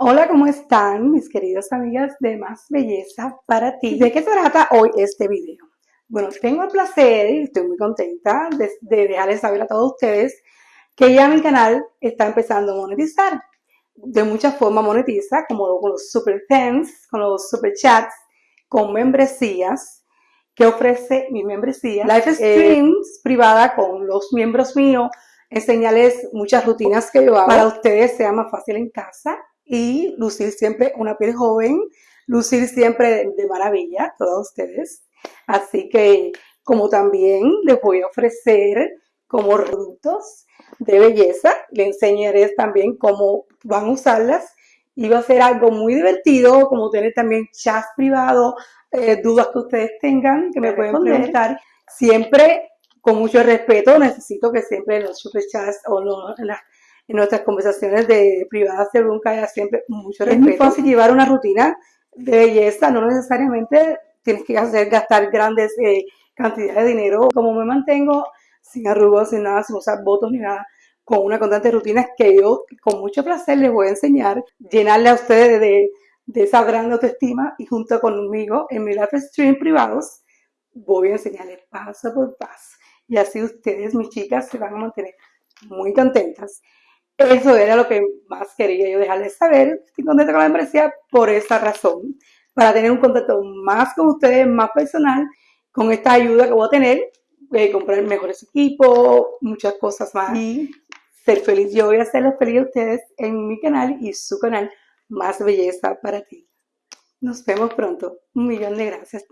Hola, ¿cómo están mis queridas amigas de Más Belleza para ti? ¿De qué se trata hoy este video? Bueno, tengo el placer y estoy muy contenta de, dejarles saber a todos ustedes que ya mi canal está empezando a monetizar. De muchas formas monetiza, como con los super thanks, con los super chats, con membresías que ofrece mi membresía. Live streams privada con los miembros míos, enseñarles muchas rutinas que yo hago para ustedes sea más fácil en casa y lucir siempre una piel joven, lucir siempre de maravilla, todos ustedes. Así que como también les voy a ofrecer como productos de belleza, les enseñaré también cómo van a usarlas y va a ser algo muy divertido, como tener también chats privados, eh, dudas que ustedes tengan, que me pueden preguntar. Siempre con mucho respeto, necesito que siempre en los super chats o en las en nuestras conversaciones de privadas de nunca haya siempre mucho respeto. Es muy fácil llevar una rutina de belleza, no necesariamente tienes que hacer gastar grandes eh, cantidades de dinero. Como me mantengo sin arrugos, sin nada, sin usar votos ni nada, con una constante rutina que yo con mucho placer les voy a enseñar, llenarle a ustedes de, de esa gran autoestima y junto conmigo en mi live stream privados voy a enseñarles paso por paso. Y así ustedes, mis chicas, se van a mantener muy contentas. Eso era lo que más quería yo dejarles saber. Estoy contenta con la membresía por esa razón. Para tener un contacto más con ustedes, más personal, con esta ayuda que voy a tener, eh, comprar mejores equipos, muchas cosas más. Y ser feliz. Yo voy a hacerles feliz a ustedes en mi canal y su canal Más Belleza para ti. Nos vemos pronto. Un millón de gracias.